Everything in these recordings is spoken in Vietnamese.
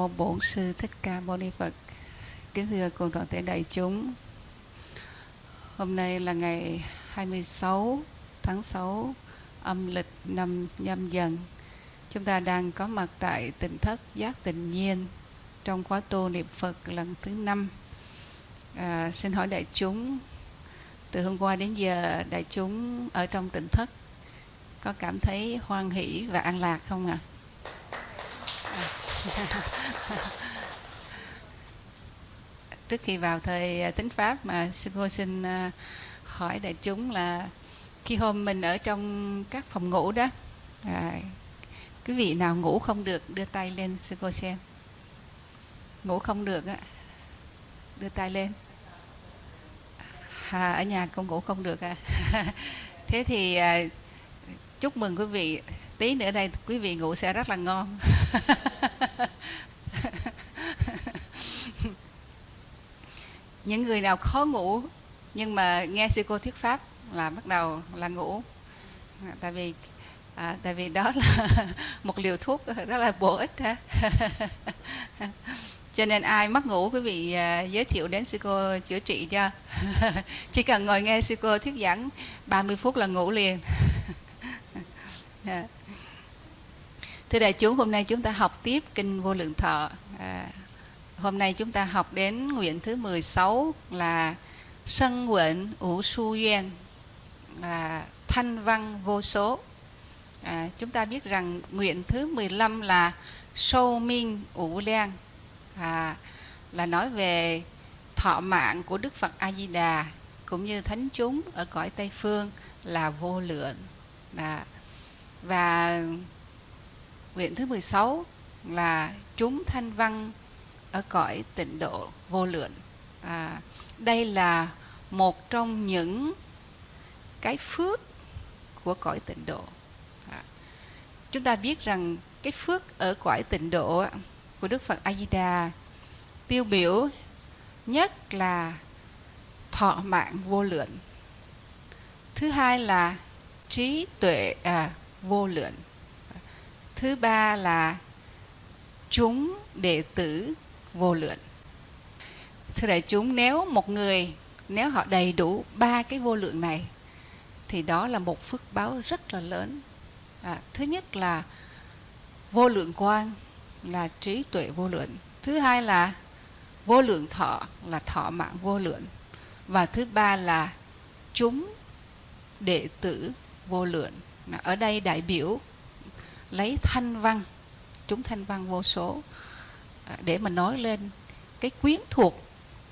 Mô Bổn sư Thích Ca Mâu Ni Phật. Kính thưa cùng toàn thể đại chúng. Hôm nay là ngày 26 tháng 6 âm lịch năm nhâm dần. Chúng ta đang có mặt tại tỉnh thất giác tình nhiên trong khóa tu niệm Phật lần thứ năm. À, xin hỏi đại chúng từ hôm qua đến giờ đại chúng ở trong tỉnh thất có cảm thấy hoan hỷ và an lạc không ạ? À? Trước khi vào thời à, tính pháp mà sư cô xin à, hỏi đại chúng là khi hôm mình ở trong các phòng ngủ đó à, quý vị nào ngủ không được đưa tay lên sư cô xem. Ngủ không được á đưa tay lên. À, ở nhà con ngủ không được à. Thế thì à, chúc mừng quý vị tí nữa đây quý vị ngủ sẽ rất là ngon. Những người nào khó ngủ nhưng mà nghe sư cô thuyết pháp là bắt đầu là ngủ. Tại vì à, tại vì đó là một liều thuốc rất là bổ ích ha cho nên ai mất ngủ quý vị à, giới thiệu đến sư cô chữa trị cho. Chỉ cần ngồi nghe sư cô thuyết giảng 30 phút là ngủ liền. Yeah. Dạ thưa đại chúng hôm nay chúng ta học tiếp kinh vô lượng thọ. À, hôm nay chúng ta học đến nguyện thứ 16 là sân nguyện ủ su duyên là thanh văn vô số. À, chúng ta biết rằng nguyện thứ 15 là sâu minh ủ len à, là nói về thọ mạng của Đức Phật A Di Đà cũng như thánh chúng ở cõi Tây phương là vô lượng. À, và nguyện thứ 16 là chúng thanh văn ở cõi tịnh độ vô lượng. À, đây là một trong những cái phước của cõi tịnh độ. À, chúng ta biết rằng cái phước ở cõi tịnh độ của Đức Phật A Di Đà tiêu biểu nhất là thọ mạng vô lượng. Thứ hai là trí tuệ à, vô lượng thứ ba là chúng đệ tử vô lượng. Thưa đại chúng nếu một người nếu họ đầy đủ ba cái vô lượng này thì đó là một phước báo rất là lớn. À, thứ nhất là vô lượng quan là trí tuệ vô lượng. Thứ hai là vô lượng thọ là thọ mạng vô lượng. Và thứ ba là chúng đệ tử vô lượng. Ở đây đại biểu lấy thanh văn chúng thanh văn vô số à, để mà nói lên cái quyến thuộc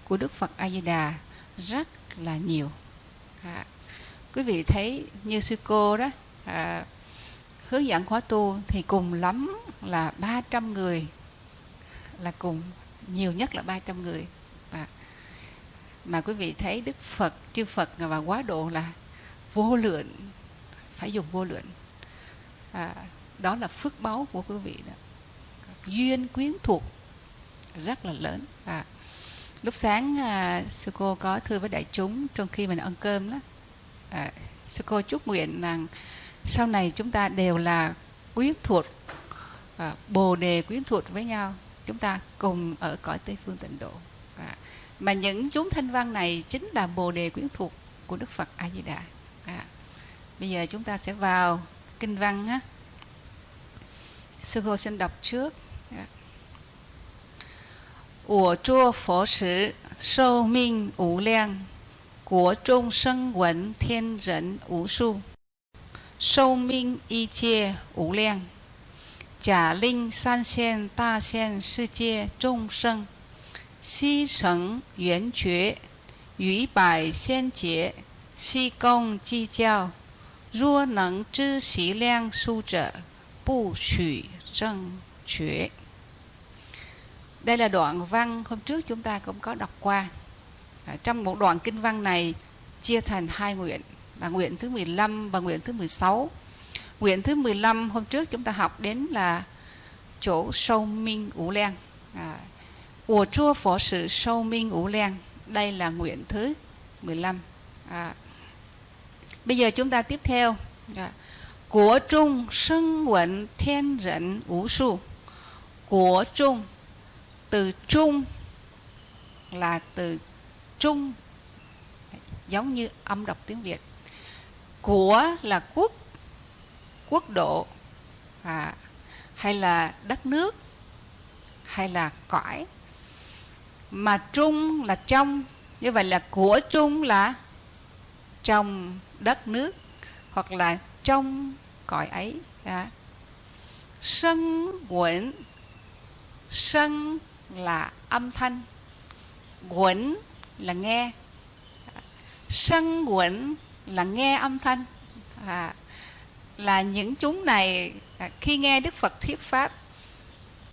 của Đức Phật A Di Đà rất là nhiều. À, quý vị thấy như sư cô đó à, hướng dẫn khóa tu thì cùng lắm là 300 người là cùng nhiều nhất là 300 người. À, mà quý vị thấy Đức Phật chư Phật và quá độ là vô lượng phải dùng vô lượng. À, đó là phước báu của quý vị đó. Duyên quyến thuộc rất là lớn. À, lúc sáng à, sư cô có thưa với đại chúng trong khi mình ăn cơm đó. À, sư cô chúc nguyện rằng sau này chúng ta đều là quyến thuộc à, bồ đề quyến thuộc với nhau. Chúng ta cùng ở cõi tây phương tịnh độ. À, mà những chúng thanh văn này chính là bồ đề quyến thuộc của đức phật a di đà. À, bây giờ chúng ta sẽ vào kinh văn á. Sư 佛时寿命无 đọc 生闻天人无 Ủa 命一切无量。假令 sử, 大现世界众生，悉成圆觉，于百千劫，悉 trung 知悉量数者 Bù Trụy Trần Chuyển Đây là đoạn văn hôm trước chúng ta cũng có đọc qua. À, trong một đoạn kinh văn này chia thành hai nguyện là nguyện thứ 15 và nguyện thứ 16. Nguyện thứ 15 hôm trước chúng ta học đến là chỗ sâu minh ủ len. À, của chua phó sự sâu minh ủ len. Đây là nguyện thứ 15. À, bây giờ chúng ta tiếp theo. À, của trung sân vận thiên dẫn vũ su. Của trung từ trung là từ trung. Giống như âm đọc tiếng việt. Của là quốc quốc độ à, hay là đất nước hay là cõi. Mà trung là trong như vậy là của trung là trong đất nước hoặc là trong cõi ấy. À. sân quẩn. Sân là âm thanh. Quẩn là nghe. Sân quẩn là nghe âm thanh. À, là những chúng này à, khi nghe Đức Phật thuyết pháp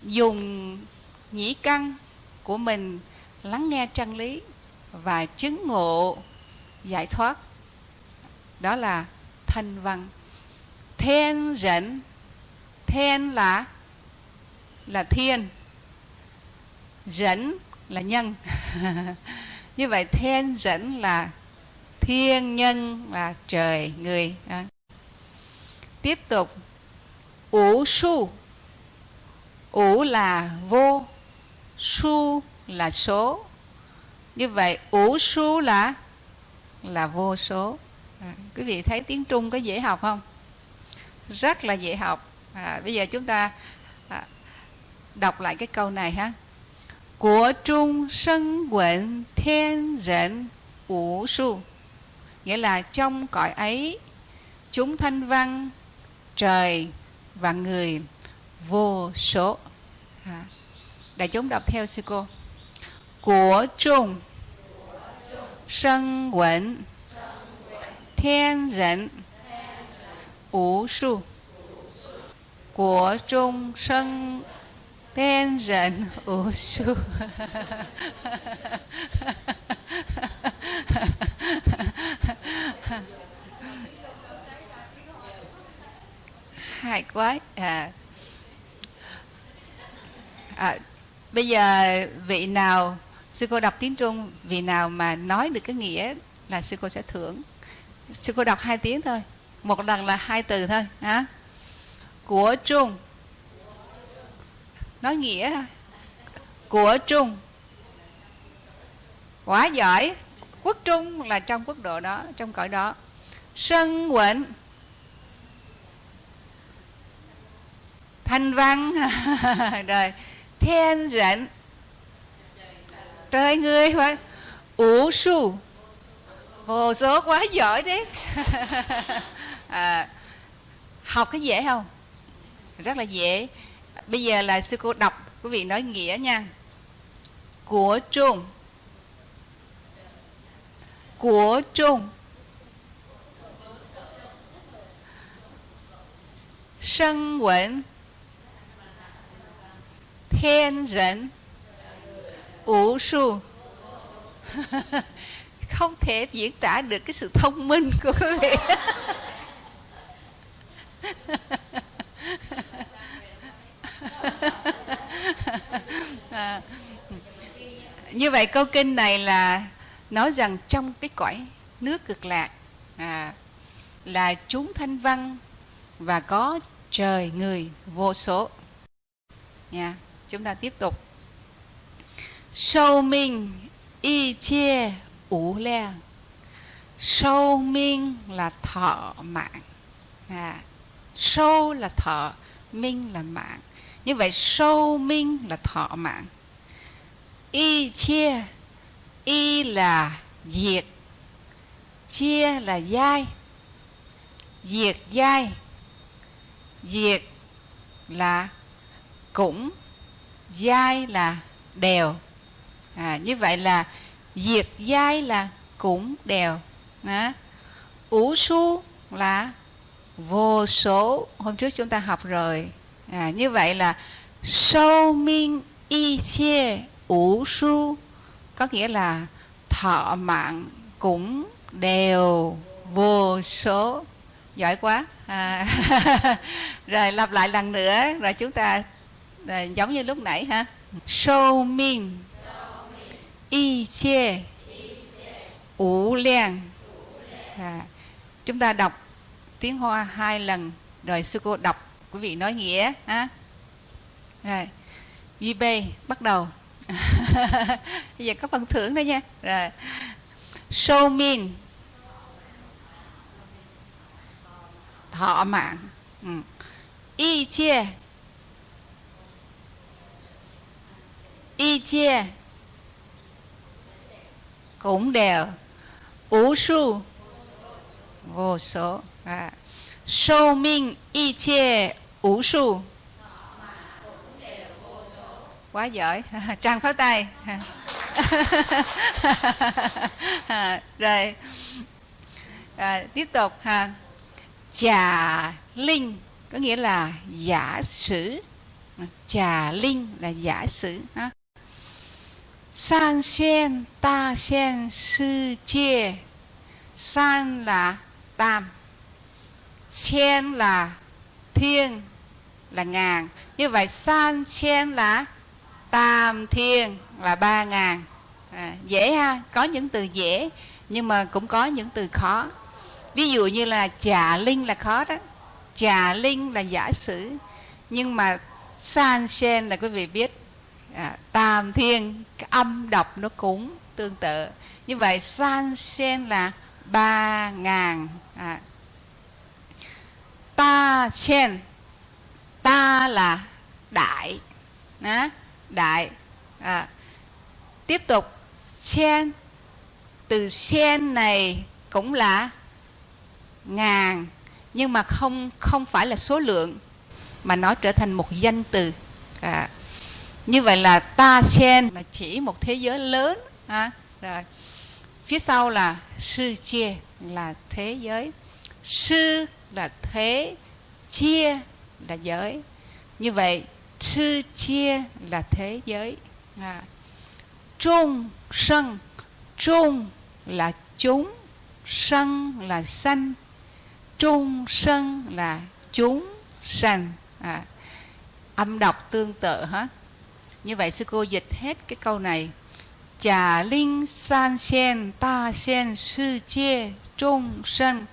dùng nhĩ căn của mình lắng nghe chân lý và chứng ngộ giải thoát. Đó là thanh văn thiên dẫn, thiên là là thiên. Dẫn là nhân. Như vậy thiên dẫn là thiên nhân là trời người. À. tiếp tục. Ủ su. Ủ là vô su là số. Như vậy ủ su là là vô số. À, quý vị thấy tiếng trung có dễ học không? Rất là dễ học. À, bây giờ chúng ta à, đọc lại cái câu này ha. Của trung sân quận thiên rệnh ủ su. Nghĩa là trong cõi ấy chúng thanh văn trời và người vô số. À, đại chúng đọc theo sư cô. Của trung sân quận thiên rệnh ủ su. Của sân hay quá à. à bây giờ vị nào, sư cô đọc tiếng trung, vị nào mà nói được cái nghĩa là sư cô sẽ thưởng. Sư cô đọc hai tiếng thôi một lần là hai từ thôi, hả? Của trung. Nói nghĩa. Của trung. Quá giỏi. Quốc trung là trong quốc độ đó, trong cõi đó. Sân quận thanh văn. Rồi. Thiên rệnh. Trời người phải. Ủ su. Vô số quá giỏi đấy. à, học cái dễ không? Rất là dễ. Bây giờ là sư cô đọc quý vị nói nghĩa nha. Của trung. Của trung. Sân quẩn. Thiên dẫn ủ su. Không thể diễn tả được cái sự thông minh của quý vị. à, như vậy câu kinh này là nói rằng trong cái cõi nước cực lạc à, là chúng thanh văn và có trời người vô số. Nha chúng ta tiếp tục. Sâu minh y chia ủ le. Sâu minh là thọ mạng. À, sâu là thọ minh là mạng. Như vậy sâu minh là thọ mạng. Y chia y là diệt. Chia là dai. Diệt dai. Diệt là cũng. Dai là đều. À, như vậy là diệt dai là cũng đều. À, ủ su là vô số hôm trước chúng ta học rồi. À, như vậy là sâu minh y chia ủ su có nghĩa là thọ mạng cũng đều vô số. Giỏi quá. À, rồi lặp lại lần nữa rồi chúng ta à, giống như lúc nãy ha. Sâu minh y chia ủ liang. À, chúng ta đọc tiếng hoa hai lần, rồi sư cô đọc, quý vị nói nghĩa, ha? Rồi, duy b bắt đầu. Bây giờ có phần thưởng đó nha. Rồi show min. Thọ mạng. Ừ. y chia y chia cũng đều. Ủ su. Vô số à. sâu minh y chê ủ su quá giỏi trang pháo tay à, rồi à, tiếp tục ha trà linh có nghĩa là giả sử。Trà linh là giả sử ha san xuyên ta xuyên sư chia san là tam chen là thiên là ngàn. Như vậy san chen là tam thiên là ba ngàn. À, dễ ha có những từ dễ nhưng mà cũng có những từ khó. Ví dụ như là trà linh là khó đó. Trà linh là giả sử nhưng mà san chen là quý vị biết à, tam thiên cái âm đọc nó cũng tương tự. Như vậy san chen là ba ngàn. À ta chen, ta là đại. Đó, đại. À. tiếp tục. Chen, từ chen này cũng là ngàn nhưng mà không không phải là số lượng mà nó trở thành một danh từ. À, như vậy là ta sen là chỉ một thế giới lớn. À, rồi. Phía sau là sư chia là thế giới. Sư là thế, chia là giới như vậy sư chia là thế giới à. trung sân, trung là chúng, sân là sanh, trung sân là chúng sanh à. âm đọc tương tự hết như vậy, sư cô dịch hết cái câu này Trà linh san sen ta sen sư chia, trung sân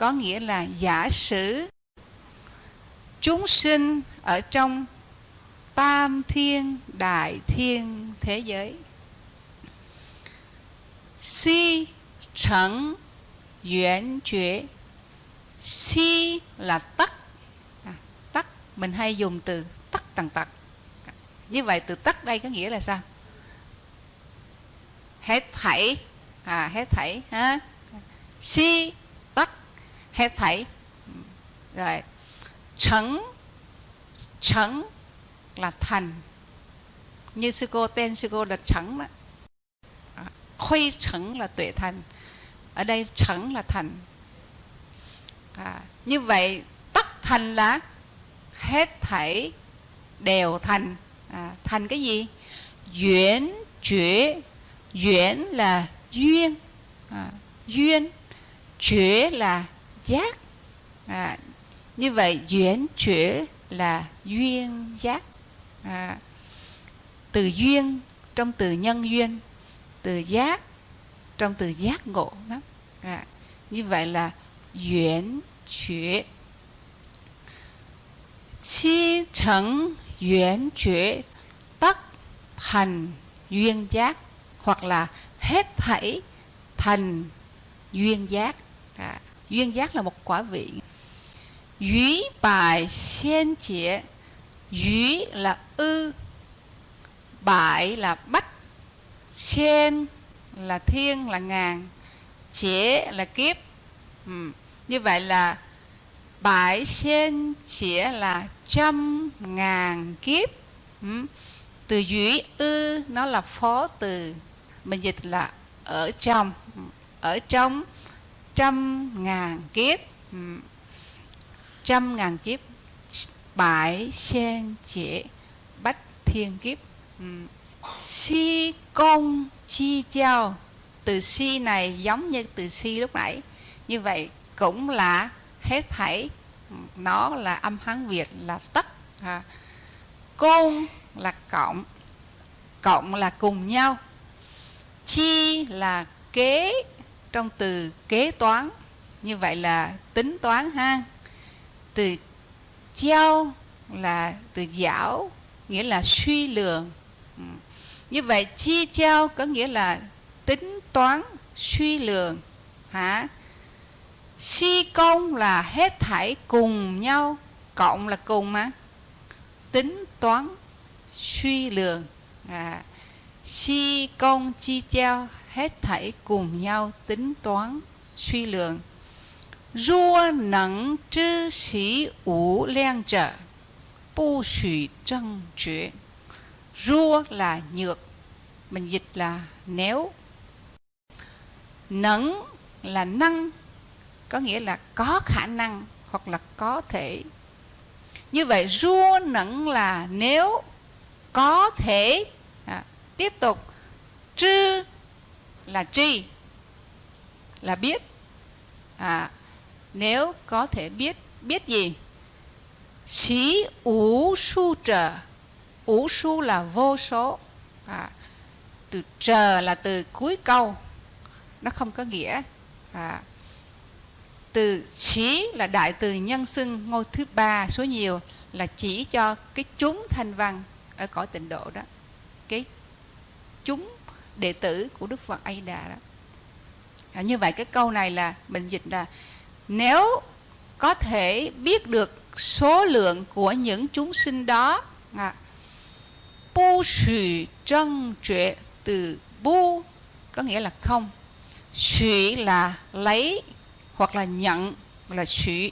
có nghĩa là giả sử Chúng sinh ở trong tam thiên đại thiên thế giới. Si trần si là tắc à, Tắc Mình hay dùng từ tắc tầng tật. Như vậy từ tắc đây có nghĩa là sao? Hết thảy. À hết thảy ha? Si hết thảy. Rồi. Trấn trấn là thành. Như sư cô tên sư cô là trấn đó. À, khuy trấn là tuệ thành. Ở đây trấn là thành. À, như vậy tất thành là hết thảy đều thành. À, thành cái gì? Duyên chuyển. Duyên là duyên. À, duyên chuyển là giác. À, như vậy duyên chuyển là duyên giác. À, từ duyên trong từ nhân duyên từ giác trong từ giác ngộ đó. À, như vậy là duyên chuyển chi chẳng duyên chuyển tất thành duyên giác hoặc là hết thảy thành duyên giác. À, duyên giác là một quả vị Dĩ bài xiên chế Dĩ là ư Bại là bắt Xiên là thiên là ngàn Chế là kiếp ừ. Như vậy là Bãi xiên chế là trăm ngàn kiếp ừ. từ duy ư nó là phó từ mình dịch là ở trong ừ, ở trong trăm ngàn kiếp. Ừ. Trăm ngàn kiếp. Bãi sen chế bách thiên kiếp. Ừ. Si công chi treo từ si này giống như từ si lúc nãy. Như vậy cũng là hết thảy. Nó là âm hán việt là tất. À. côn là cộng. Cộng là cùng nhau. Chi là kế trong từ kế toán như vậy là tính toán ha. Từ trao là từ giảo nghĩa là suy lường ừ. như vậy chi treo có nghĩa là tính toán suy lượng hả? Si công là hết thảy cùng nhau cộng là cùng mà. Tính toán suy lượng. À, si công chi treo hết thảy cùng nhau tính toán suy lượng rua nắng chư sĩ ủ len trở bu xủy trăng chuyện rua là nhược mình dịch là nếu nắng là năng có nghĩa là có khả năng hoặc là có thể. Như vậy rua nẫn là nếu có thể. À, tiếp tục. Trư là tri Là biết. À, Nếu có thể biết Biết gì? Xí ủ su trở Ủ su là vô số. À, Từ chờ là từ cuối câu. Nó không có nghĩa. À, Từ xí là đại từ nhân xưng Ngôi thứ ba số nhiều Là chỉ cho cái chúng thanh văn Ở cõi tịnh độ đó. Cái chúng đệ tử của Đức Phật A Di Đà đó. À, như vậy cái câu này là mình dịch là nếu có thể biết được số lượng của những chúng sinh đó à, bu sử trân trệ từ bu có nghĩa là không sử là lấy hoặc là nhận là sử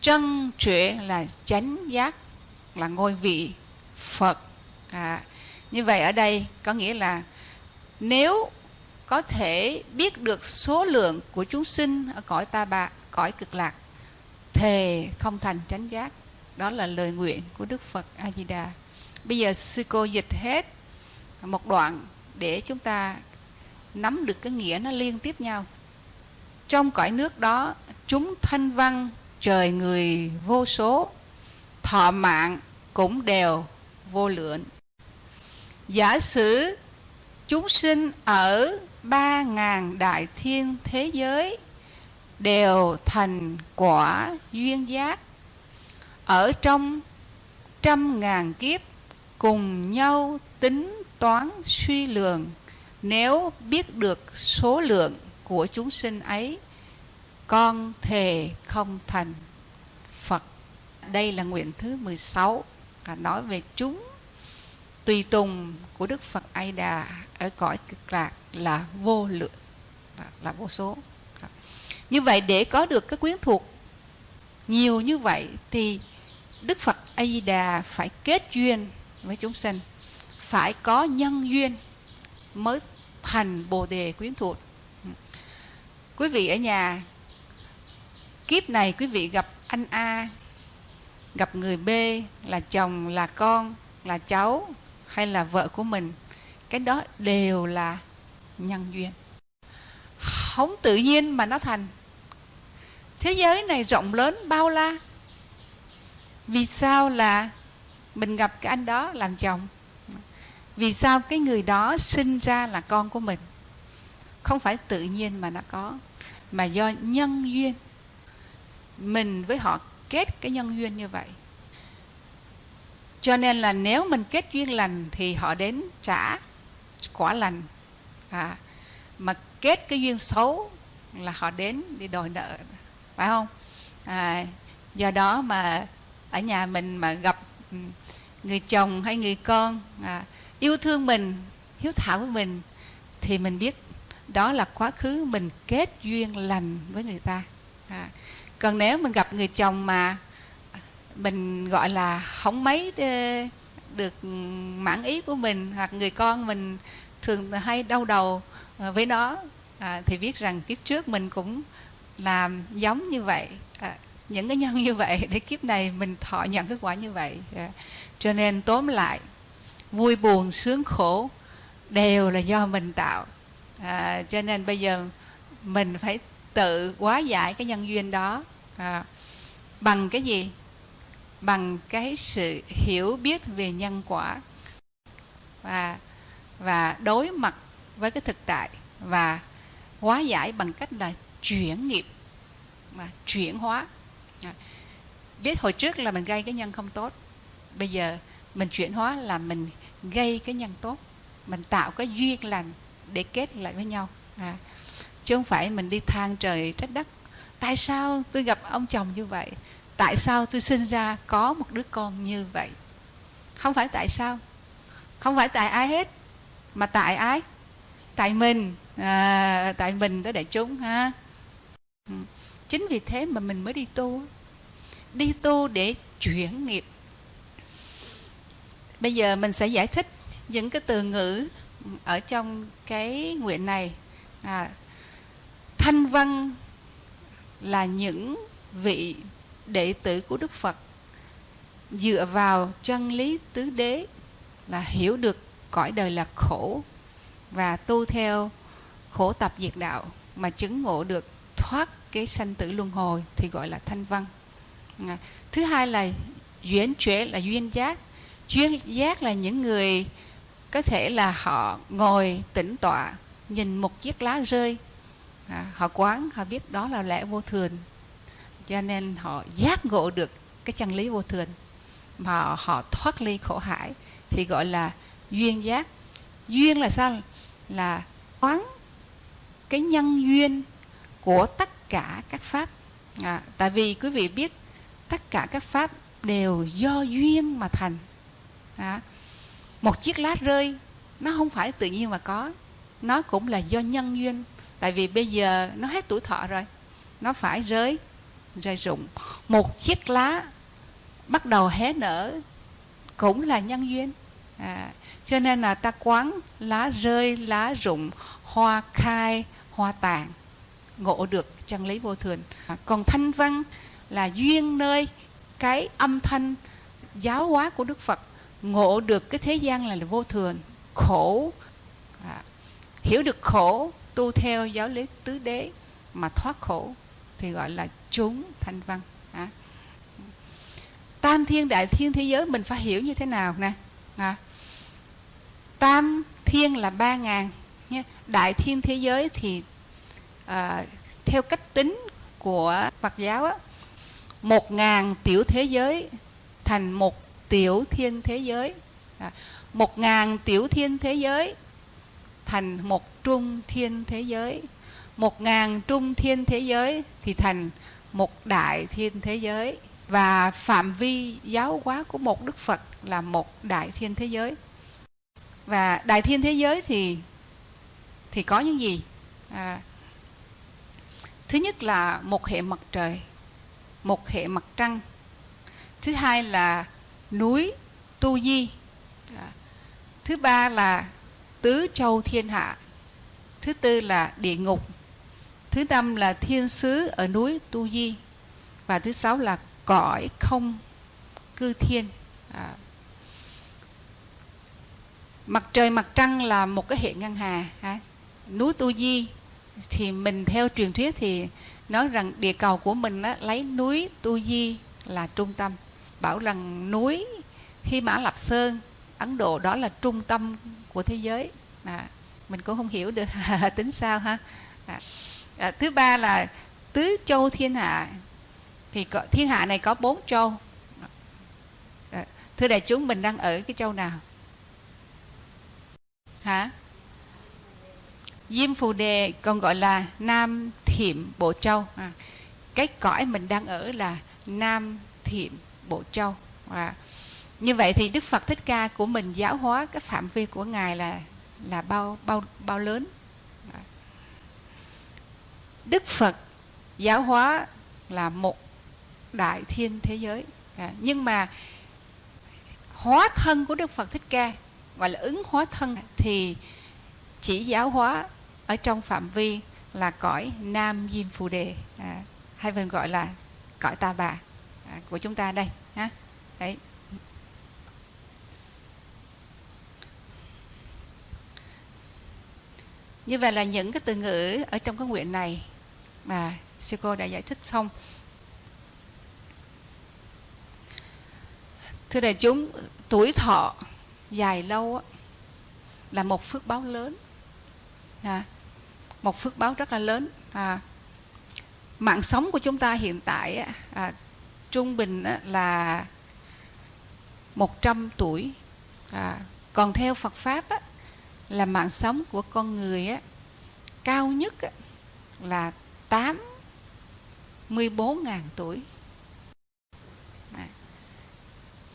trân trệ là chánh giác là ngôi vị phật. À, như vậy ở đây có nghĩa là nếu có thể biết được số lượng của chúng sinh ở cõi ta bà cõi cực lạc, thề không thành chánh giác. Đó là lời nguyện của đức phật a di đà bây giờ sư cô dịch hết một đoạn để chúng ta nắm được cái nghĩa nó liên tiếp nhau. Trong cõi nước đó, chúng thanh văn, trời người vô số, thọ mạng cũng đều vô lượng. Giả sử chúng sinh ở ba ngàn đại thiên thế giới đều thành quả duyên giác. Ở trong trăm ngàn kiếp cùng nhau tính toán suy lường nếu biết được số lượng của chúng sinh ấy, con thề không thành Phật. Đây là nguyện thứ 16 và nói về chúng tùy tùng của Đức Phật A Đà ở cõi cực lạc là vô lượng, là vô số. Như vậy để có được cái quyến thuộc nhiều như vậy thì Đức Phật A Di Đà phải kết duyên với chúng sinh phải có nhân duyên mới thành Bồ đề quyến thuộc. Quý vị ở nhà, kiếp này quý vị gặp anh A, gặp người B, là chồng, là con, là cháu hay là vợ của mình, cái đó đều là nhân duyên. Không tự nhiên mà nó thành. Thế giới này rộng lớn bao la. Vì sao là mình gặp cái anh đó làm chồng? Vì sao cái người đó sinh ra là con của mình? Không phải tự nhiên mà nó có, mà do nhân duyên. Mình với họ kết cái nhân duyên như vậy cho nên là nếu mình kết duyên lành thì họ đến trả quả lành. À, mà kết cái duyên xấu là họ đến đi đòi nợ phải không? À, do đó mà ở nhà mình mà gặp ừ, người chồng hay người con à, yêu thương mình hiếu thảo với mình thì mình biết đó là quá khứ mình kết duyên lành với người ta. À, còn nếu mình gặp người chồng mà mình gọi là không mấy ờ, được mãn ý của mình hoặc người con mình thường hay đau đầu ờ, với nó. À, thì biết rằng kiếp trước mình cũng làm giống như vậy à, những cái nhân như vậy để kiếp này mình thọ nhận kết quả như vậy à, cho nên tóm lại vui buồn sướng khổ đều là do mình tạo. À, cho nên bây giờ mình phải tự hóa giải cái nhân duyên đó à, bằng cái gì? Bằng cái sự hiểu biết về nhân quả và và đối mặt với cái thực tại và hóa giải bằng cách là chuyển nghiệp mà chuyển hóa. À, biết hồi trước là mình gây cái nhân không tốt bây giờ mình chuyển hóa là mình gây cái nhân tốt mình tạo cái duyên lành để kết lại với nhau. À, chứ không phải mình đi than trời trách đất. Tại sao tôi gặp ông chồng như vậy? Tại sao tôi sinh ra có một đứa con như vậy? Không phải tại sao? Không phải tại ai hết mà tại ai? Tại mình à, tại mình tới đại chúng ha. Chính vì thế mà mình mới đi tu. Đi tu để chuyển nghiệp. Bây giờ mình sẽ giải thích những cái từ ngữ ở trong cái nguyện này. À, thanh văn là những vị đệ tử của đức phật. Dựa vào chân lý tứ đế là hiểu được cõi đời là khổ và tu theo khổ tập diệt đạo mà chứng ngộ được thoát cái sanh tử luân hồi thì gọi là thanh văn. Thứ hai là duyên chuyển là duyên giác. Duyên giác là những người có thể là họ ngồi tĩnh tọa nhìn một chiếc lá rơi. À, họ quán họ biết đó là lẽ vô thường cho nên họ giác ngộ được cái chân lý vô thường mà họ thoát ly khổ hải thì gọi là duyên giác. Duyên là sao? Là quán cái nhân duyên của tất cả các pháp. À, tại vì quý vị biết tất cả các pháp đều do duyên mà thành. À, một chiếc lá rơi nó không phải tự nhiên mà có. Nó cũng là do nhân duyên. Tại vì bây giờ nó hết tuổi thọ rồi nó phải rơi rơi rụng. Một chiếc lá bắt đầu hé nở cũng là nhân duyên. À, cho nên là ta quán lá rơi lá rụng hoa khai hoa tàn ngộ được chân lý vô thường. À, còn thanh văn là duyên nơi cái âm thanh giáo hóa của đức phật ngộ được cái thế gian là vô thường khổ. À, hiểu được khổ tu theo giáo lý tứ đế mà thoát khổ thì gọi là chúng thanh văn à. tam thiên đại thiên thế giới mình phải hiểu như thế nào nè à. tam thiên là ba ngàn nhé. đại thiên thế giới thì à, theo cách tính của Phật giáo á, một ngàn tiểu thế giới thành một tiểu thiên thế giới à, một ngàn tiểu thiên thế giới thành một trung thiên thế giới một ngàn trung thiên thế giới thì thành một đại thiên thế giới và phạm vi giáo hóa của một đức phật là một đại thiên thế giới. Và đại thiên thế giới thì thì có những gì? À, thứ nhất là một hệ mặt trời một hệ mặt trăng. Thứ hai là núi tu di. À, thứ ba là tứ châu thiên hạ. Thứ tư là địa ngục thứ năm là thiên sứ ở núi tu di. Và thứ sáu là cõi không cư thiên. À, mặt trời mặt trăng là một cái hệ ngân hà à. núi tu di thì mình theo truyền thuyết thì nói rằng địa cầu của mình á, lấy núi tu di là trung tâm. Bảo rằng núi Hy Mã Lạp Sơn Ấn Độ đó là trung tâm của thế giới. À, mình cũng không hiểu được tính sao ha. À, à, thứ ba là tứ châu thiên hạ. Thì có, thiên hạ này có bốn châu. À, thưa đại chúng mình đang ở cái châu nào? Hả? Diêm Phù Đề còn gọi là Nam Thiểm Bộ Châu. À, cái cõi mình đang ở là Nam Thiểm Bộ Châu. À, như vậy thì Đức Phật Thích Ca của mình giáo hóa cái phạm vi của ngài là là bao bao bao lớn? Đức Phật giáo hóa là một đại thiên thế giới. À, nhưng mà hóa thân của Đức Phật Thích Ca gọi là ứng hóa thân thì chỉ giáo hóa ở trong phạm vi là cõi Nam Diêm Phù Đề. À, hay còn gọi là cõi Ta Bà à, của chúng ta đây ha. Đấy. Như vậy là những cái từ ngữ ở trong cái nguyện này mà sư cô đã giải thích xong. Thưa đại chúng tuổi thọ dài lâu là một phước báo lớn. À, một phước báo rất là lớn. À, mạng sống của chúng ta hiện tại à, trung bình là 100 tuổi. À, còn theo Phật pháp á, là mạng sống của con người á, cao nhất á, là 84.000 tuổi. À.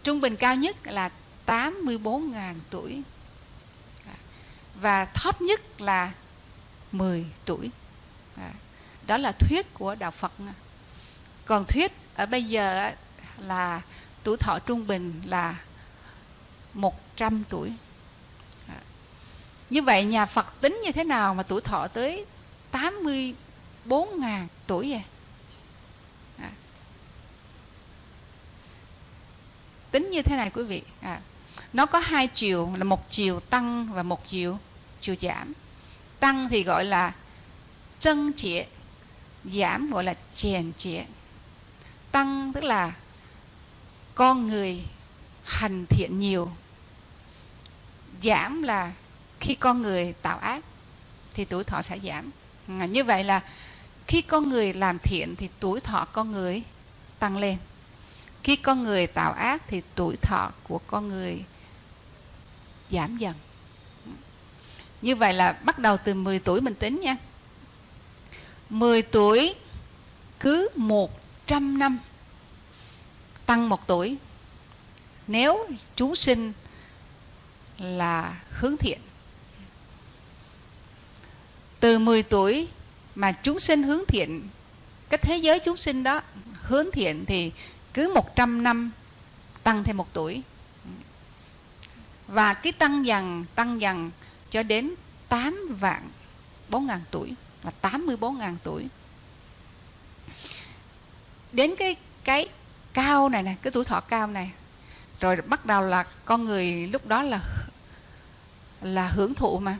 Trung bình cao nhất là 84.000 tuổi. À. Và thấp nhất là 10 tuổi. À. Đó là thuyết của Đạo Phật. Còn thuyết ở bây giờ là tuổi thọ trung bình là 100 tuổi. À. Như vậy nhà Phật tính như thế nào mà tuổi thọ tới 4.000 tuổi vậy? À. Tính như thế này quý vị. À. Nó có hai chiều là một chiều tăng và một chiều chiều giảm. Tăng thì gọi là chân trịa, giảm gọi là chèn trịa. Tăng tức là con người hành thiện nhiều giảm là khi con người tạo ác thì tuổi thọ sẽ giảm à, như vậy là khi con người làm thiện thì tuổi thọ con người tăng lên. Khi con người tạo ác thì tuổi thọ của con người giảm dần. Như vậy là bắt đầu từ 10 tuổi mình tính nha. 10 tuổi cứ 100 năm tăng một tuổi. Nếu chúng sinh là hướng thiện, từ 10 tuổi mà chúng sinh hướng thiện, cái thế giới chúng sinh đó hướng thiện thì cứ 100 năm tăng thêm một tuổi. Và cái tăng dần tăng dần cho đến 8 vạn 4 ngàn tuổi, là 84 ngàn tuổi. Đến cái cái cao này nè, cái tuổi thọ cao này, rồi bắt đầu là con người lúc đó là là hưởng thụ mà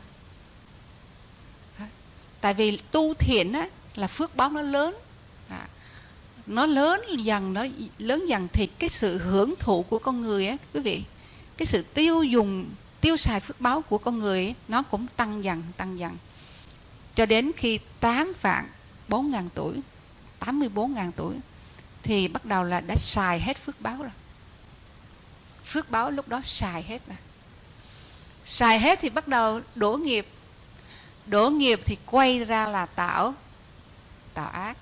tại vì tu thiện á, là phước báo nó lớn. À, nó lớn dần nó lớn dần thì cái sự hưởng thụ của con người á quý vị cái sự tiêu dùng tiêu xài phước báo của con người ấy, nó cũng tăng dần tăng dần. Cho đến khi 8 vạn 4 ngàn tuổi 84 ngàn tuổi thì bắt đầu là đã xài hết phước báo rồi. Phước báo lúc đó xài hết rồi. Xài hết thì bắt đầu đổ nghiệp đổ nghiệp thì quay ra là tạo tạo ác.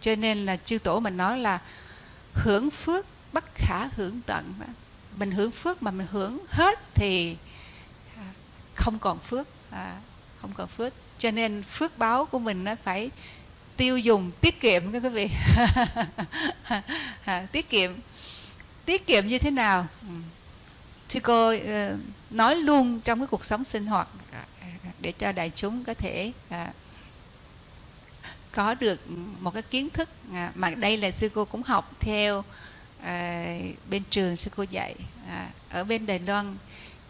Cho nên là chư tổ mình nói là hưởng phước bất khả hưởng tận mình hưởng phước mà mình hưởng hết thì à, không còn phước à, không còn phước. Cho nên phước báo của mình nó phải tiêu dùng tiết kiệm các quý vị. À, tiết kiệm. Tiết kiệm như thế nào? Ừ. Sư cô ờ, nói luôn trong cái cuộc sống sinh hoạt để cho đại chúng có thể à, có được một cái kiến thức à, mà đây là sư cô cũng học theo à, bên trường sư cô dạy à, ở bên Đài Loan.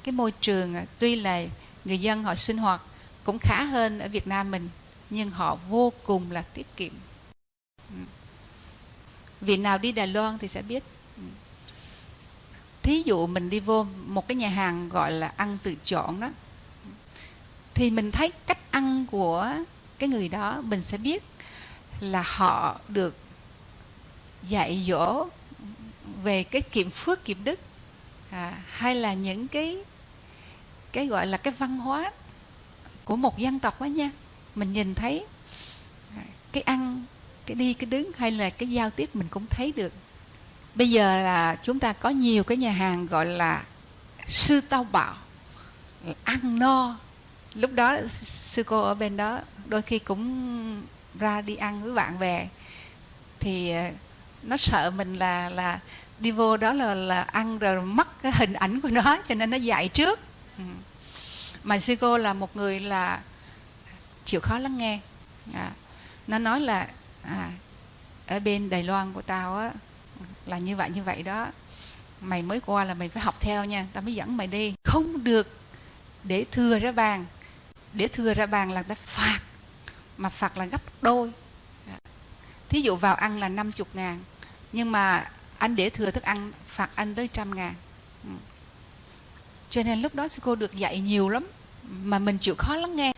Cái môi trường à, tuy là người dân họ sinh hoạt cũng khá hơn ở Việt Nam mình nhưng họ vô cùng là tiết kiệm. Ừ. Vị nào đi Đài Loan thì sẽ biết. Ừ. Thí dụ mình đi vô một cái nhà hàng gọi là ăn tự chọn đó thì mình thấy cách ăn của cái người đó mình sẽ biết là họ được dạy dỗ về cái kiệm phước kiệm đức à, hay là những cái cái gọi là cái văn hóa của một dân tộc đó nha. Mình nhìn thấy à, cái ăn cái đi cái đứng hay là cái giao tiếp mình cũng thấy được. Bây giờ là chúng ta có nhiều cái nhà hàng gọi là sư tao bảo ăn no lúc đó sư cô ở bên đó đôi khi cũng ra đi ăn với bạn bè. Thì ờ, nó sợ mình là là đi vô đó là là ăn rồi mất cái hình ảnh của nó cho nên nó dạy trước. Ừ. Mà sư cô là một người là chịu khó lắng nghe. À, nó nói là à, ở bên Đài Loan của tao á là như vậy như vậy đó. Mày mới qua là mày phải học theo nha tao mới dẫn mày đi. Không được để thừa ra bàn để thừa ra bàn là ta phạt, mà phạt là gấp đôi. Dạ. Thí dụ vào ăn là 50 ngàn, nhưng mà anh để thừa thức ăn, phạt anh tới trăm ngàn. Ừ. Cho nên lúc đó sư cô được dạy nhiều lắm, mà mình chịu khó lắng nghe.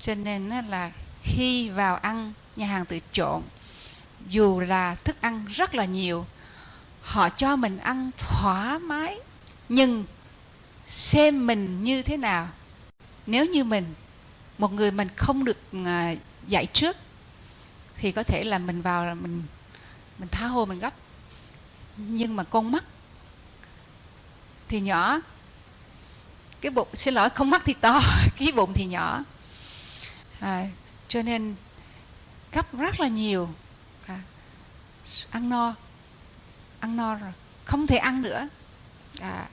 Cho nên là khi vào ăn nhà hàng tự trộn, dù là thức ăn rất là nhiều, họ cho mình ăn thoải mái, nhưng xem mình như thế nào nếu như mình một người mình không được à, dạy trước thì có thể là mình vào là mình mình tha hồ mình gấp. Nhưng mà con mắt thì nhỏ. Cái bụng xin lỗi không mắt thì to cái bụng thì nhỏ. À, cho nên gấp rất là nhiều. À, ăn no ăn no rồi không thể ăn nữa. À,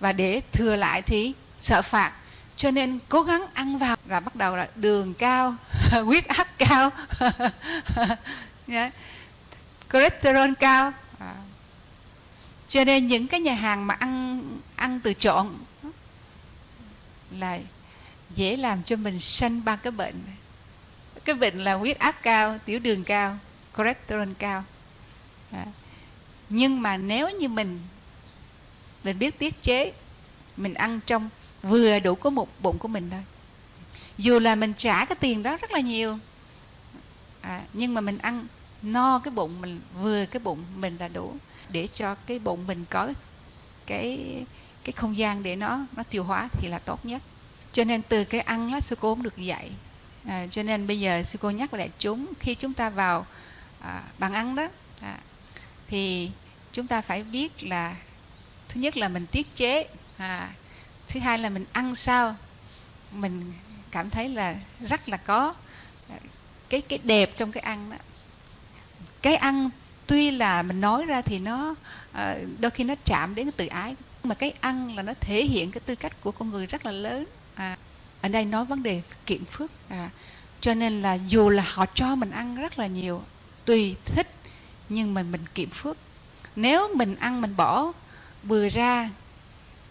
và để thừa lại thì sợ phạt cho nên cố gắng ăn vào là bắt đầu là đường cao, huyết áp cao yeah. Dạ. cholesterol cao à. cho nên những cái nhà hàng mà ăn ăn từ trộn là dễ làm cho mình sanh ba cái bệnh cái bệnh là huyết áp cao, tiểu đường cao, cholesterol cao à. nhưng mà nếu như mình mình biết tiết chế, mình ăn trong vừa đủ có một bụng của mình thôi. Dù là mình trả cái tiền đó rất là nhiều à, nhưng mà mình ăn no cái bụng mình vừa cái bụng mình là đủ để cho cái bụng mình có cái cái không gian để nó nó tiêu hóa thì là tốt nhất. Cho nên từ cái ăn lá sư cô cũng được dạy. À, cho nên bây giờ sư cô nhắc lại chúng khi chúng ta vào à, bàn ăn đó à, thì chúng ta phải biết là thứ nhất là mình tiết chế à, thứ hai là mình ăn sao? Mình cảm thấy là rất là có à, cái cái đẹp trong cái ăn đó. Cái ăn tuy là mình nói ra thì nó à, đôi khi nó chạm đến cái tự ái mà cái ăn là nó thể hiện cái tư cách của con người rất là lớn. À, ở đây nói vấn đề kiệm phước. À, cho nên là dù là họ cho mình ăn rất là nhiều tùy thích nhưng mà mình kiệm phước. Nếu mình ăn mình bỏ bừa ra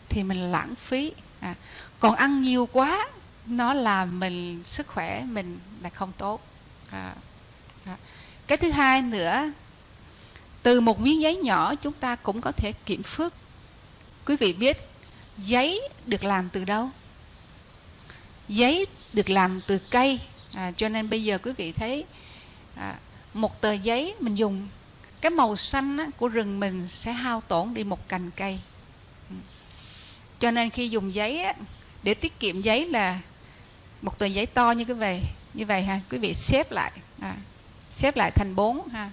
thì mình lãng phí. À, còn ăn nhiều quá nó làm mình sức khỏe mình là không tốt. À, à. cái thứ hai nữa từ một miếng giấy nhỏ chúng ta cũng có thể kiểm phước. Quý vị biết giấy được làm từ đâu? Giấy được làm từ cây. À, cho nên bây giờ quý vị thấy à, một tờ giấy mình dùng cái màu xanh á, của rừng mình sẽ hao tổn đi một cành cây cho nên khi dùng giấy á, để tiết kiệm giấy là một tờ giấy to như cái vậy như vậy ha. Quý vị xếp lại à, xếp lại thành bốn ha.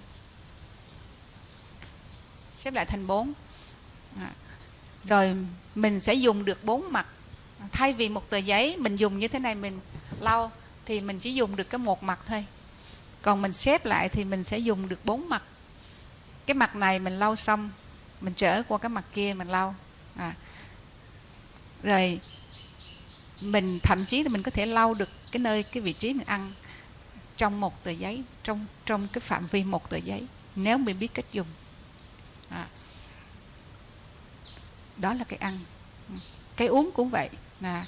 Xếp lại thành bốn à, rồi mình sẽ dùng được bốn mặt. Thay vì một tờ giấy mình dùng như thế này mình lau thì mình chỉ dùng được cái một mặt thôi. Còn mình xếp lại thì mình sẽ dùng được bốn mặt. Cái mặt này mình lau xong mình trở qua cái mặt kia mình lau à rồi mình thậm chí là mình có thể lau được cái nơi cái vị trí mình ăn trong một tờ giấy trong trong cái phạm vi một tờ giấy nếu mình biết cách dùng. À. đó là cái ăn. Cái uống cũng vậy mà.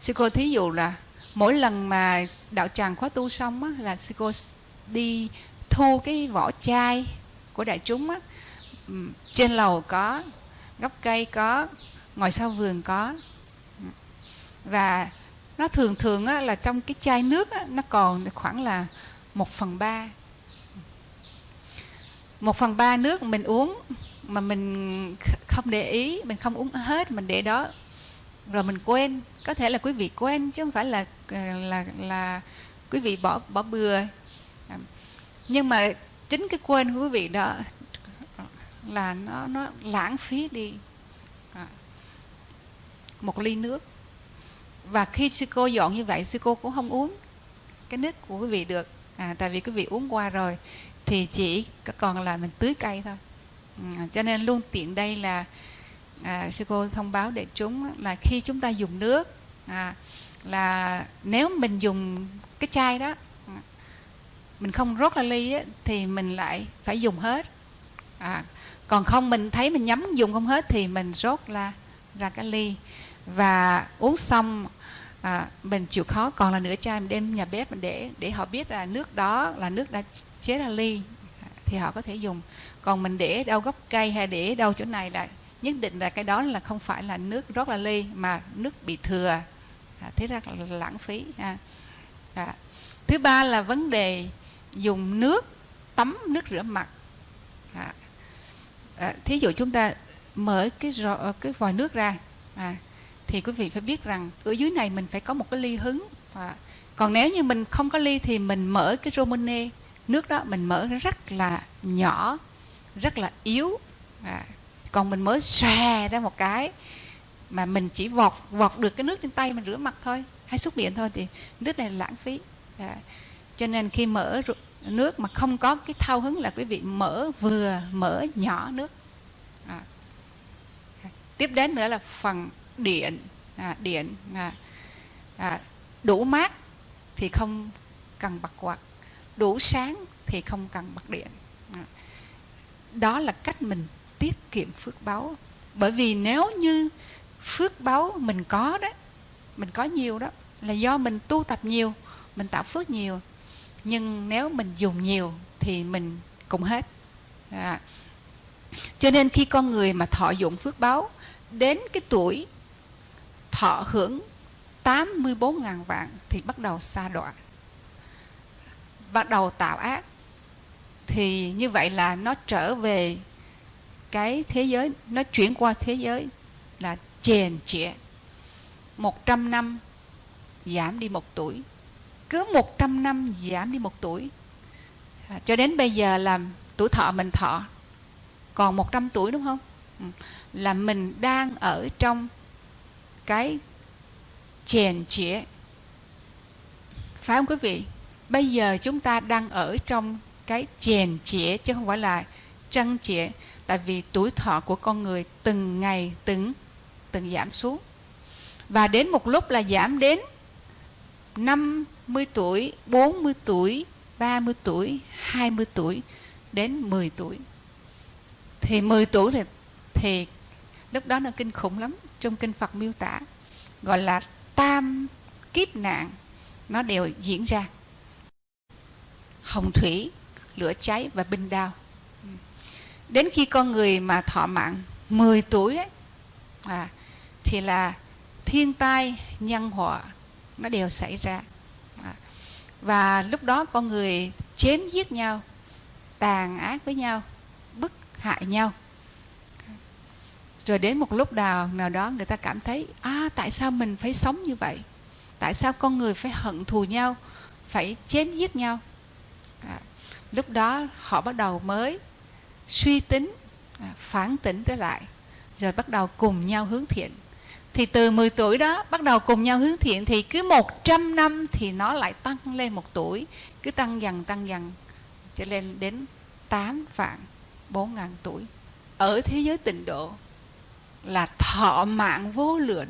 Sư cô thí dụ là mỗi lần mà đạo tràng khóa tu xong á, là sư cô đi thu cái vỏ chai của đại chúng á, trên lầu có gốc cây có ngồi sau vườn có. Và nó thường thường á, là trong cái chai nước á, nó còn khoảng là một phần ba. Một phần ba nước mình uống mà mình không để ý mình không uống hết mình để đó. Rồi mình quên. Có thể là quý vị quên chứ không phải là ờ, là là, quý vị bỏ bỏ bừa. Nhưng mà chính cái quên của quý vị đó là nó nó lãng phí đi một ly nước. Và khi sư cô dọn như vậy sư cô cũng không uống cái nước của quý vị được. À, tại vì quý vị uống qua rồi thì chỉ còn là mình tưới cây thôi. À, cho nên luôn tiện đây là à, sư cô thông báo để chúng là khi chúng ta dùng nước à, là nếu mình dùng cái chai đó mình không rót ra ly á, thì mình lại phải dùng hết. À, còn không mình thấy mình nhắm dùng không hết thì mình rót ra ra cái ly và uống xong à, mình chịu khó còn là nửa chai mình đem nhà bếp mình để để họ biết là nước đó là nước đã chế ra ly thì họ có thể dùng còn mình để đâu gốc cây hay để đâu chỗ này là nhất định là cái đó là không phải là nước rót là ly mà nước bị thừa à, thế ra là lãng phí à. À. thứ ba là vấn đề dùng nước tắm nước rửa mặt à. À, thí dụ chúng ta mở cái rò, ờ, cái vòi nước ra à, thì quý vị phải biết rằng ở dưới này mình phải có một cái ly hứng. À, còn nếu như mình không có ly thì mình mở cái romone nước đó mình mở rất là nhỏ rất là yếu. À, còn mình mới xòe ra một cái mà mình chỉ vọt vọt được cái nước trên tay mình rửa mặt thôi hay xúc miệng thôi thì nước này là lãng phí. À, cho nên khi mở nước mà không có cái thao hứng là quý vị mở vừa mở nhỏ nước. À. tiếp đến nữa là phần điện à, điện à, à, đủ mát thì không cần bật quạt đủ sáng thì không cần bật điện à. đó là cách mình tiết kiệm phước báu bởi vì nếu như phước báu mình có đó mình có nhiều đó là do mình tu tập nhiều mình tạo phước nhiều nhưng nếu mình dùng nhiều thì mình cũng hết à. cho nên khi con người mà thọ dụng phước báo đến cái tuổi thọ hưởng 84.000 vạn thì bắt đầu xa đọa bắt đầu tạo ác. Thì như vậy là nó trở về cái thế giới nó chuyển qua thế giới là chèn chệ 100 năm giảm đi một tuổi cứ 100 năm giảm đi một tuổi à, cho đến bây giờ là tuổi thọ mình thọ còn 100 tuổi đúng không? Ừ, là mình đang ở trong cái chèn chĩa phải không quý vị? Bây giờ chúng ta đang ở trong cái chèn chĩa chứ không phải là trăng chĩa tại vì tuổi thọ của con người từng ngày từng từng giảm xuống. Và đến một lúc là giảm đến 50 tuổi, 40 tuổi, 30 tuổi, 20 tuổi đến 10 tuổi. Thì 10 tuổi thì, thì lúc đó nó kinh khủng lắm. Trong kinh Phật miêu tả gọi là tam kiếp nạn nó đều diễn ra. Hồng thủy, lửa cháy và binh đao. Đến khi con người mà thọ mạng 10 tuổi ấy, à, thì là thiên tai, nhân họa nó đều xảy ra à. và lúc đó con người chém giết nhau tàn ác với nhau bức hại nhau rồi đến một lúc nào nào đó người ta cảm thấy à tại sao mình phải sống như vậy? Tại sao con người phải hận thù nhau phải chém giết nhau? À, lúc đó họ bắt đầu mới suy tính à, phản tỉnh trở lại rồi bắt đầu cùng nhau hướng thiện. Thì từ 10 tuổi đó bắt đầu cùng nhau hướng thiện thì cứ 100 năm thì nó lại tăng lên một tuổi cứ tăng dần tăng dần cho lên đến 8 vạn 4 ngàn tuổi. Ở thế giới tịnh độ là thọ mạng vô lượng.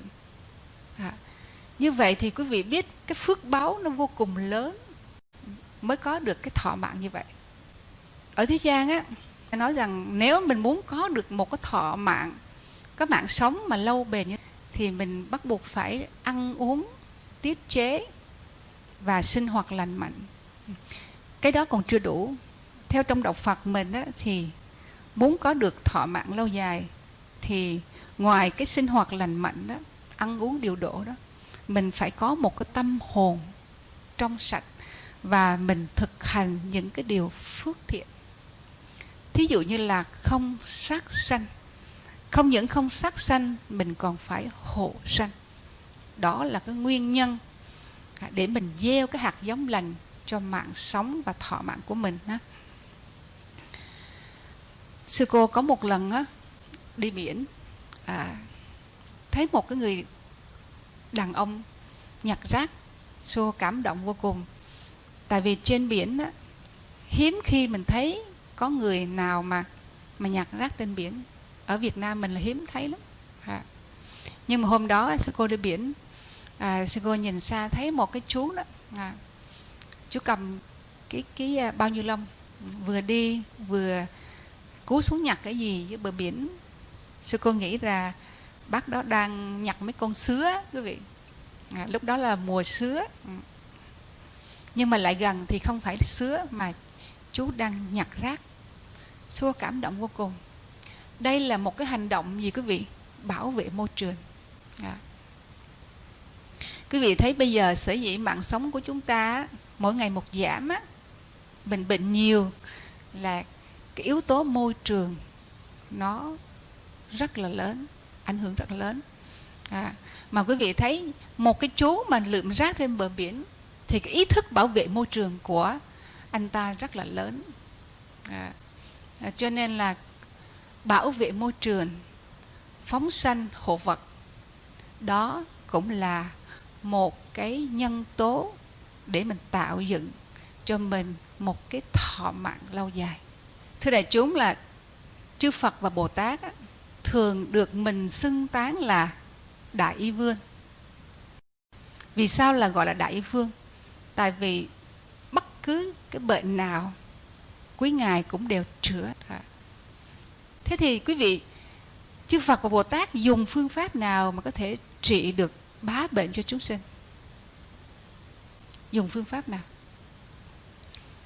À, như vậy thì quý vị biết cái phước báo nó vô cùng lớn mới có được cái thọ mạng như vậy. Ở thế gian á nói rằng nếu mình muốn có được một cái thọ mạng có mạng sống mà lâu bền như thì mình bắt buộc phải ăn uống tiết chế và sinh hoạt lành mạnh. Cái đó còn chưa đủ. Theo trong đạo phật mình á, thì muốn có được thọ mạng lâu dài thì ngoài cái sinh hoạt lành mạnh đó ăn uống điều độ đó mình phải có một cái tâm hồn trong sạch và mình thực hành những cái điều phước thiện. Thí dụ như là không sát sanh. Không những không sát sanh mình còn phải hộ sanh. Đó là cái nguyên nhân để mình gieo cái hạt giống lành cho mạng sống và thọ mạng của mình ha. sư cô có một lần á, đi biển à, thấy một cái người đàn ông nhặt rác xô cảm động vô cùng. Tại vì trên biển á, hiếm khi mình thấy có người nào mà mà nhặt rác trên biển. Ở Việt Nam mình là hiếm thấy lắm. À. nhưng mà hôm đó sư cô đi biển à, sư cô nhìn xa thấy một cái chú đó. À, chú cầm cái cái à, bao nhiêu lông vừa đi vừa cú xuống nhặt cái gì dưới bờ biển sư cô nghĩ là bác đó đang nhặt mấy con sứa quý vị. À, lúc đó là mùa sứa. Ừ. Nhưng mà lại gần thì không phải sứa mà chú đang nhặt rác. Sư cô cảm động vô cùng. Đây là một cái hành động gì quý vị? Bảo vệ môi trường. À. quý vị thấy bây giờ sở dĩ mạng sống của chúng ta mỗi ngày một giảm á bệnh bệnh nhiều là cái yếu tố môi trường nó rất là lớn ảnh hưởng rất là lớn. À, mà quý vị thấy một cái chú mà lượm rác trên bờ biển thì cái ý thức bảo vệ môi trường của anh ta rất là lớn. À, à, cho nên là bảo vệ môi trường phóng sanh hộ vật đó cũng là một cái nhân tố để mình tạo dựng cho mình một cái thọ mạng lâu dài. Thưa đại chúng là chư phật và bồ tát á, thường được mình xưng tán là đại y vương. Vì sao là gọi là đại y vương? Tại vì bất cứ cái bệnh nào, quý ngài cũng đều chữa thế thì quý vị, chư phật và bồ tát dùng phương pháp nào mà có thể trị được bá bệnh cho chúng sinh? Dùng phương pháp nào?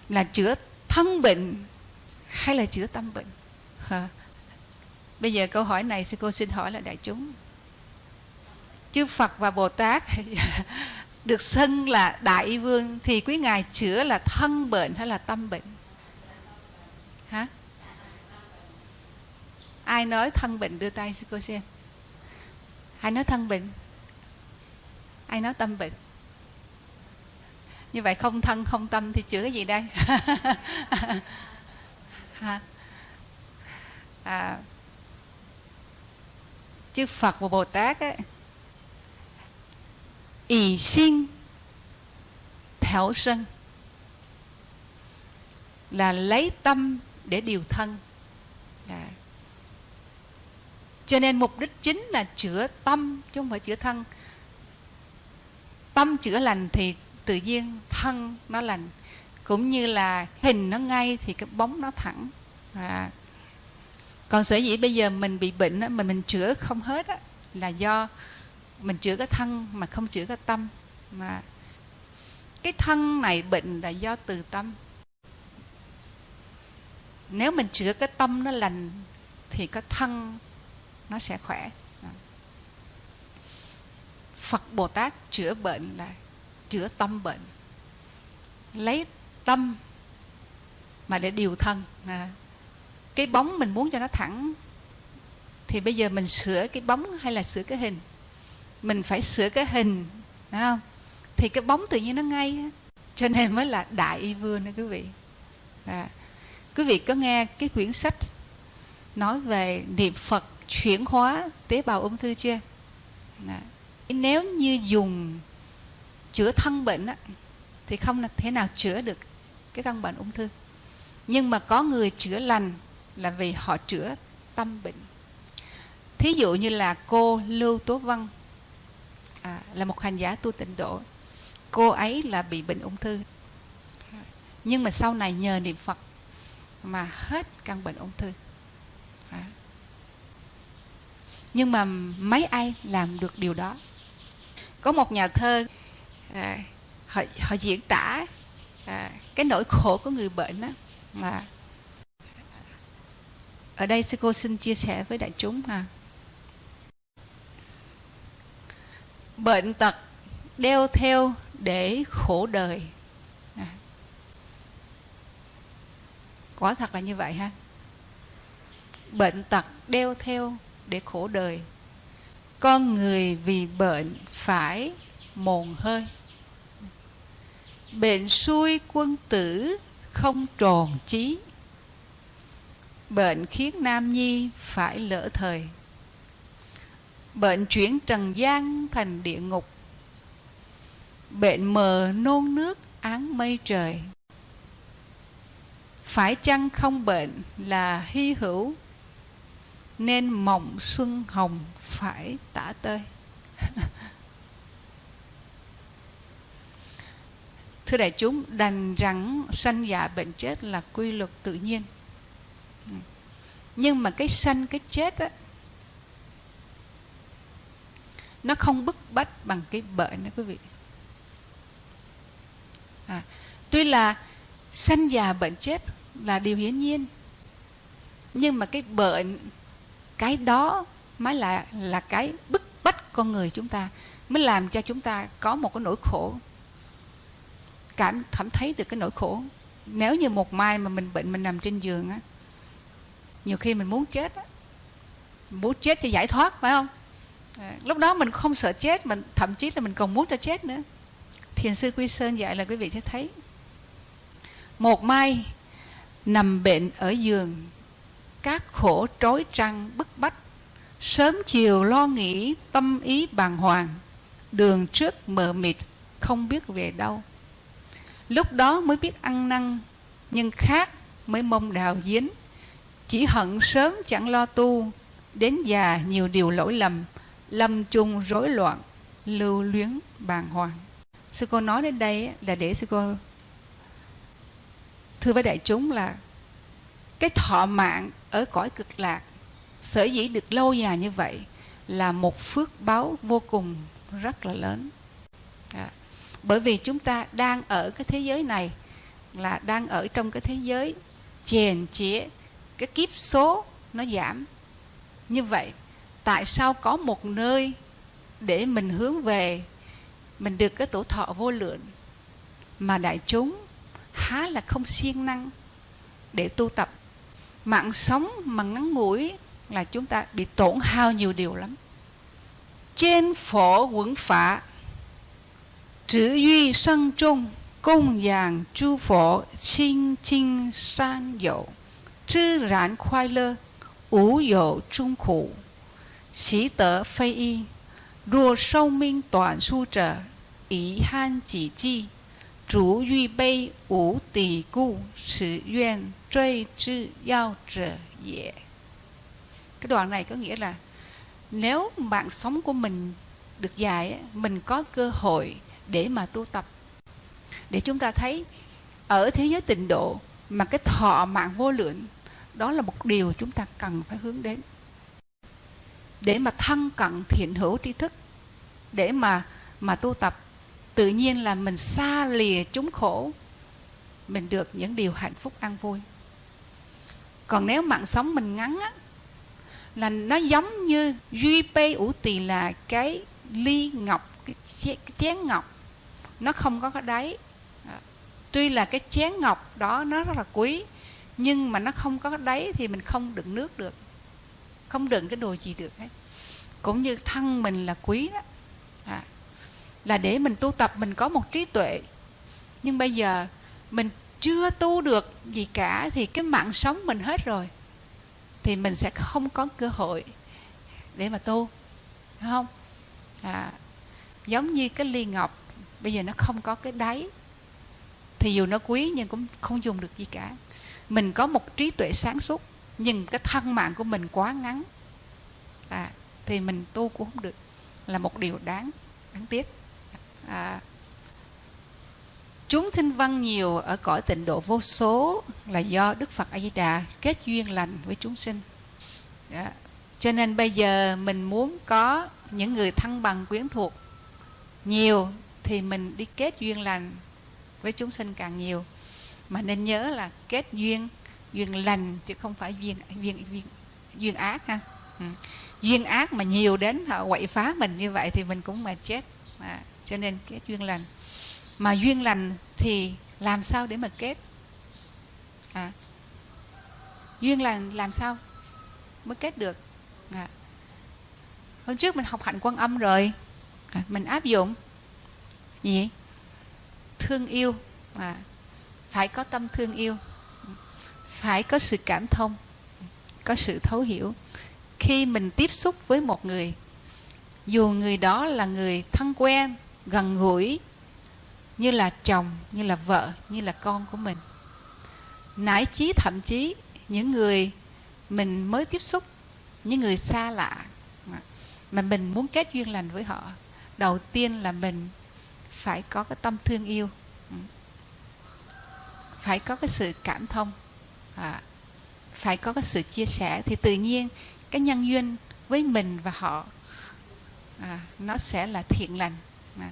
Là chữa thân bệnh hay là chữa tâm bệnh? Hả? Bây giờ câu hỏi này sư cô xin hỏi là đại chúng. Chư phật và bồ tát được xưng là đại vương thì quý ngài chữa là thân bệnh hay là tâm bệnh? Hả? Ai nói thân bệnh đưa tay sư cô xem? Ai nói thân bệnh? Ai nói tâm bệnh? Như vậy không thân không tâm thì chữa cái gì đây? Hả? à, chư Phật và Bồ Tát ấy, ỷ sinh thảo sân là lấy tâm để điều thân à. cho nên mục đích chính là chữa tâm chứ không phải chữa thân tâm chữa lành thì tự nhiên thân nó lành cũng như là hình nó ngay thì cái bóng nó thẳng à còn sở dĩ bây giờ mình bị bệnh á, mà mình chữa không hết á, là do mình chữa cái thân mà không chữa cái tâm. Mà cái thân này bệnh là do từ tâm. Nếu mình chữa cái tâm nó lành thì cái thân nó sẽ khỏe. Phật Bồ Tát chữa bệnh là chữa tâm bệnh. Lấy tâm mà để điều thân. À cái bóng mình muốn cho nó thẳng thì bây giờ mình sửa cái bóng hay là sửa cái hình? Mình phải sửa cái hình phải không? Thì cái bóng tự nhiên nó ngay cho nên mới là đại y vương đó quý vị. À. quý vị có nghe cái quyển sách nói về niệm phật chuyển hóa tế bào ung thư chưa? À. nếu như dùng chữa thân bệnh á, thì không thể nào chữa được cái căn bệnh ung thư. Nhưng mà có người chữa lành là vì họ chữa tâm bệnh. Thí dụ như là cô lưu tố văn à, là một hành giả tu tịnh độ. Cô ấy là bị bệnh ung thư. Nhưng mà sau này nhờ niệm phật mà hết căn bệnh ung thư. À. nhưng mà mấy ai làm được điều đó? Có một nhà thơ à, họ, họ diễn tả à, cái nỗi khổ của người bệnh đó là ở đây sư cô xin chia sẻ với đại chúng ha. Bệnh tật đeo theo để khổ đời. À. quả thật là như vậy ha. Bệnh tật đeo theo để khổ đời. Con người vì bệnh phải mồn hơi. Bệnh xuôi quân tử không tròn trí bệnh khiến nam nhi phải lỡ thời. Bệnh chuyển trần gian thành địa ngục. Bệnh mờ nôn nước án mây trời. Phải chăng không bệnh là hy hữu? Nên mộng xuân hồng phải tả tơi. Thưa đại chúng, đành rằng sanh già bệnh chết là quy luật tự nhiên nhưng mà cái sanh cái chết á nó không bức bách bằng cái bệnh đó quý vị. À, tuy là sanh già bệnh chết là điều hiển nhiên nhưng mà cái bệnh cái đó mới là là cái bức bách con người chúng ta mới làm cho chúng ta có một cái nỗi khổ cảm cảm thấy được cái nỗi khổ. Nếu như một mai mà mình bệnh mình nằm trên giường á nhiều khi mình muốn chết á muốn chết cho giải thoát phải không? À, lúc đó mình không sợ chết mình thậm chí là mình còn muốn cho chết nữa. Thiền sư quy sơn dạy là quý vị sẽ thấy. Một mai nằm bệnh ở giường các khổ trói trăng bức bách sớm chiều lo nghĩ tâm ý bàng hoàng đường trước mờ mịt không biết về đâu. Lúc đó mới biết ăn năn nhưng khác mới mong đào giếng chỉ hận sớm chẳng lo tu đến già nhiều điều lỗi lầm lâm chung rối loạn lưu luyến bàng hoàng. Sư cô nói đến đây là để sư cô thưa với đại chúng là cái thọ mạng ở cõi cực lạc sở dĩ được lâu dài như vậy là một phước báo vô cùng rất là lớn. À, bởi vì chúng ta đang ở cái thế giới này là đang ở trong cái thế giới chèn chĩa cái kiếp số nó giảm. Như vậy, tại sao có một nơi để mình hướng về, mình được cái tổ thọ vô lượng mà đại chúng há là không siêng năng để tu tập? Mạng sống mà ngắn ngủi là chúng ta bị tổn hao nhiều điều lắm. Trên phổ quẩn phả trữ duy sân trung, cung giàng chu phổ 清清 san dậu. zhi ran khoai lơ ủ dậu trung khổ xí tớ phây y若寿命短数者遗憾己计逐预备无底故此愿最之要者也cái đoạn này có nghĩa là nếu mạng sống của mình được dài mình có cơ hội để mà tu tập để chúng ta thấy ở thế giới tịnh độ mà cái thọ mạng vô lượng đó là một điều chúng ta cần phải hướng đến. Để mà thân cận thiện hữu tri thức, để mà mà tu tập, tự nhiên là mình xa lìa chúng khổ, mình được những điều hạnh phúc an vui. Còn nếu mạng sống mình ngắn á, là nó giống như duy pê ủ tỳ là cái ly ngọc, cái chén ngọc. Nó không có cái đáy. Tuy là cái chén ngọc đó nó rất là quý nhưng mà nó không có đáy thì mình không đựng nước được. Không đựng cái đồ gì được hết. Cũng như thân mình là quý đó. À, là để mình tu tập mình có một trí tuệ. Nhưng bây giờ mình chưa tu được gì cả thì cái mạng sống mình hết rồi. Thì mình sẽ không có cơ hội để mà tu. Đúng không? À, giống như cái ly ngọc bây giờ nó không có cái đáy. Thì dù nó quý nhưng cũng không dùng được gì cả mình có một trí tuệ sáng suốt nhưng cái thân mạng của mình quá ngắn. À, thì mình tu cũng không được. Là một điều đáng đáng tiếc. À, chúng sinh văn nhiều ở cõi tịnh độ vô số là do đức phật a di đà kết duyên lành với chúng sinh. À, cho nên bây giờ mình muốn có những người thân bằng quyến thuộc nhiều thì mình đi kết duyên lành với chúng sinh càng nhiều mà nên nhớ là kết duyên duyên lành chứ không phải duyên duyên duyên duyên ác ha. Ừ. duyên ác mà nhiều đến họ quậy phá mình như vậy thì mình cũng mà chết. À, cho nên kết duyên lành. Mà duyên lành thì làm sao để mà kết? À, duyên lành làm sao mới kết được? À. hôm trước mình học hạnh quan âm rồi. À, mình áp dụng. Gì? Thương yêu. À, phải có tâm thương yêu. Phải có sự cảm thông. Có sự thấu hiểu. Khi mình tiếp xúc với một người, dù người đó là người thân quen, gần gũi, như là chồng, như là vợ, như là con của mình, nải chí thậm chí những người mình mới tiếp xúc, những người xa lạ mà mình muốn kết duyên lành với họ, đầu tiên là mình phải có cái tâm thương yêu phải có cái sự cảm thông à, phải có cái sự chia sẻ. Thì tự nhiên cái nhân duyên với mình và họ à, nó sẽ là thiện lành à,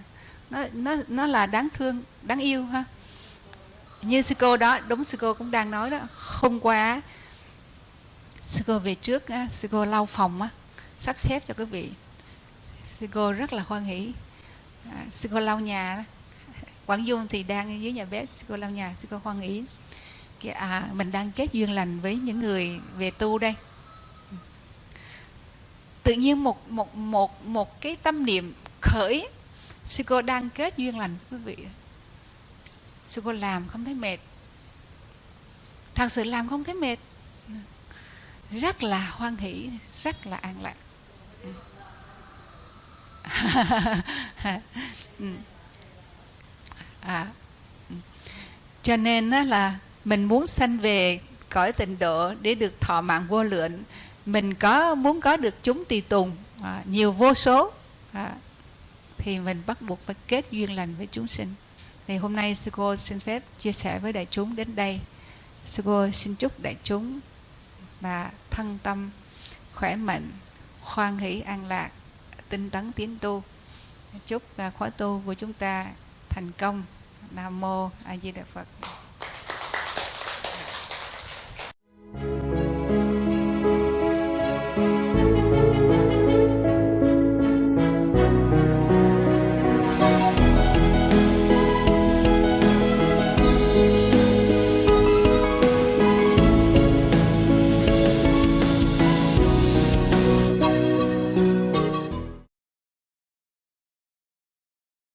nó nó nó là đáng thương đáng yêu ha. Như sư cô đó đúng sư cô cũng đang nói đó hôm qua sư cô về trước à, sư cô lau phòng á sắp xếp cho quý vị. Sư cô rất là hoan hỷ à, sư cô lau nhà đó. Quảng Dung thì đang dưới nhà bếp sư cô lau nhà sư cô hoan Ý. à, mình đang kết duyên lành với những người về tu đây. Tự nhiên một một một một cái tâm niệm khởi sư cô đang kết duyên lành quý vị. Sư cô làm không thấy mệt. Thật sự làm không thấy mệt. Rất là hoan hỷ rất là an lạc. Ừ à. cho nên đó là mình muốn sanh về cõi tịnh độ để được thọ mạng vô lượng. Mình có muốn có được chúng tùy tùng à, nhiều vô số. À, thì mình bắt buộc phải kết duyên lành với chúng sinh. Thì hôm nay sư cô xin phép chia sẻ với đại chúng đến đây. Sư cô xin chúc đại chúng và thân tâm khỏe mạnh khoan hỷ an lạc tinh tấn tiến tu. Chúc à, khóa tu của chúng ta thành công. Nam mô a di đà phật.